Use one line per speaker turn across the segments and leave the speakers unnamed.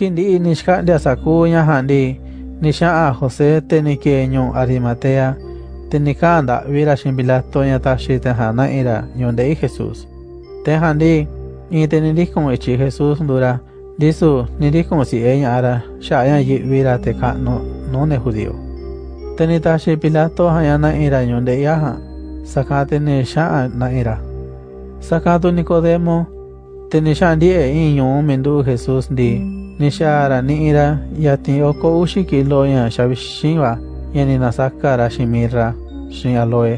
Kindi nishka de asakuña handi, nisha a José teniqueño Arimatea, tenicanda vira shimbila toña tashi tenhana ira yonde i Jesús. Tenhandi, y teniris como ichi Jesús dura, disu niris como si ella ara, shaya yi vira teka no, no ne judío. Tenitashi pilato hayana ira yonde iaha, sakate nisha na ira. Sakato Nicodemo, tenishandi e inyo mendu Jesús di, nixara ni'ira yatin oko uxi kilo ña xavixinva yani na sakara xin mirra xin aloe.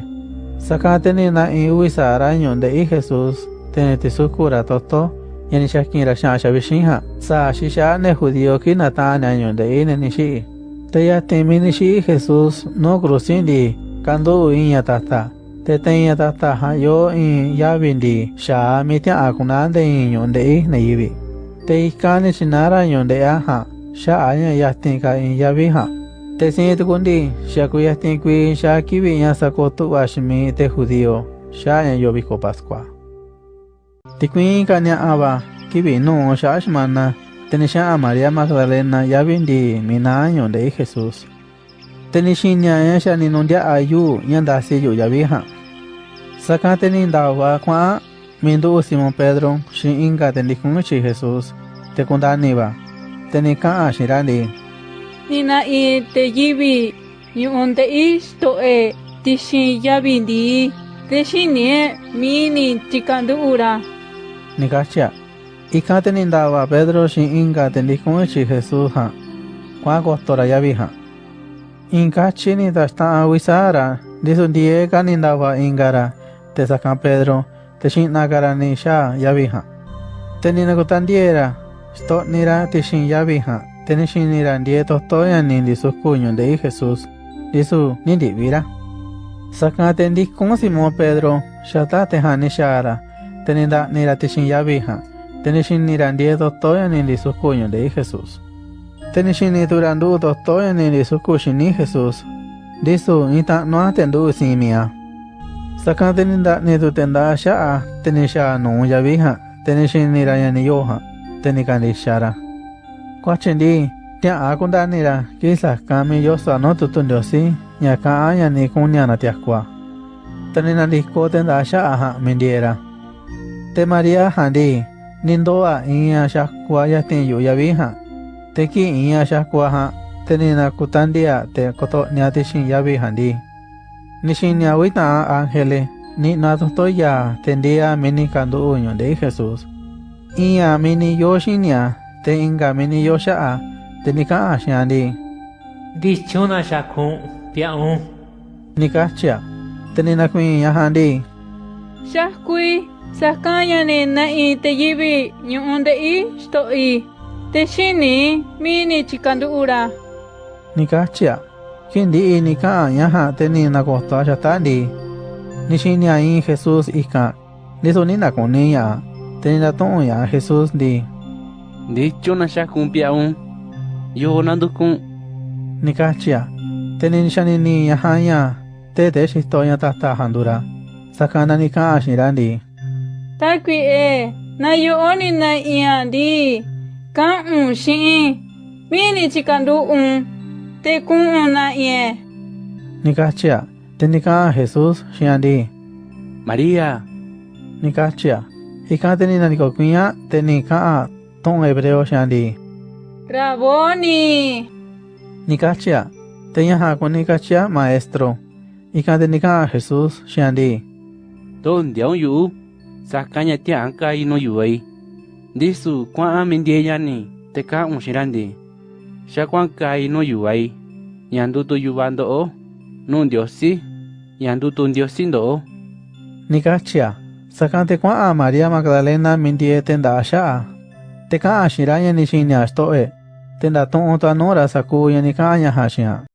Saka teni na in uvi sara ñonde'i Jesús teni tisukura toto yani xakinra xa'a xavixin ja sa xixa ne judío ki nata'ania ñonde'i ne ni xi'i te ni xi'i Jesús no cruci ndi kandu'u iña tata. Te teña tata ja yo in yavi ndi xaa mi tia'a kuna nde in ñonde'i Teikanichinarañondeaja, ya aña yastinka in yabija. Tesintikundi, yakuyastinqui, ya kibiña sacotu ashmi te judío, ya aña yobico pascua. Tikuinkaña aba, kibinu, ya ashmana, tenisha a María Magdalena, ya vindi, minaño de Jesús. Tenishiña ella ni nundia ayu, yandasiyo yabija. Sacate nindawa, cuá, mindu Simón Pedro, shi inga tendicunchi Jesús tekundaneva tenekaa xirale
nina i teyivi ñu'unte e ixto'e tixin yavi ntii texini'e mini tikandu'ura
nikachia ika tenindava pedro xin inka tendiku'unchi jesus jan kua'a kostora yavi jan inkachi nitaxta'a wisara ndiso ndieka nindava inkara tesaka pedro texi'nakara nixaa yavi jan teninakutandie'era esto nira tishin ya yabija, tenishin nira die tostoya nindi sus cuños de Jesús, disu nindi vira. Sacate en como Simón Pedro, shatate hani shara, tenida nira tishin ya yabija, tenishin nira die tostoya nindi sus cuños de Jesús. Tenishin niturandu tostoya nindi sus cuños ni Jesús, disu nita no atendu simia. Sacate ninda nitutenda shaa, tenisha no ya yabija, tenishin nira yani yoja. Nuu yavi ja te ni xinira ña ni yo ja te ni kandixara kuachi ndi tia'a kundanira ki sakan mi yoso no tutu ndiosi ña ka'an ña ni kunia na tiakua. Te ni nandiko te nda'a xa'a ja mindiera te maría ja ndi ni ndo'a iña xakua yatin yu yavi ja te ki iña xakua ja te koto'nia tixin yavi ja ndi. Ni xinia wita'a ángele ni na totoya te ndia mini kandu'u ñonde'i jesús iña mini yo xinia te inka mini yo xa'a te ni. Ka'an xi'an ndi
Ndichuna xakun pia'un
ni kachia te ni. Nakuiña ja ndi
xakui sakaña ni na'i te yivi ñu'u nde'i xto'i te xini mini tikandu'ura
ni kachia ki ndi'i ni ka'an ña ja te ni. Nakoto'a xata ndi ni xinia in jesús ikan ndisu ni nakuni ña'a te ni natu'un ña'a jesús ndi
Ndichuna xakun pia'un yo nandukun
ni kachia te ni ña te te xito'ña tata jandura sakana ni ka'an xi'nra ndi
takui e na yo'o ni na i'a ndi ka'un xi'in mini tikandu'un te ku'un na i'e
ni kachia te ni ka'an jesús xi'an ndi
María
ni kachia ikan te ni nanikokui'a te ni ka'an tu'un hebreo xi'an ndi?
Raboni!
Ni kachia te ña ja kuni kachia maestro. Ikan te ni ka'an jesús xi'an ndi?
To ndiaun yu'u sakaña tia'an kai no yu'ai ndisu kua'an mindieña ni te ka'un xi'nra ndi xakuan kai no yu'ai ña ndutu yuva ndo'o nuu ndiosi ña ndutu ndiosi ndo'o
ni kachia Sakan tekua'a María Magdalena minti'e tenda'axá'a, teka'axirá ñanixiniaxtó'e, tendatu'u tanúra sakú ñanika'añajaxiha.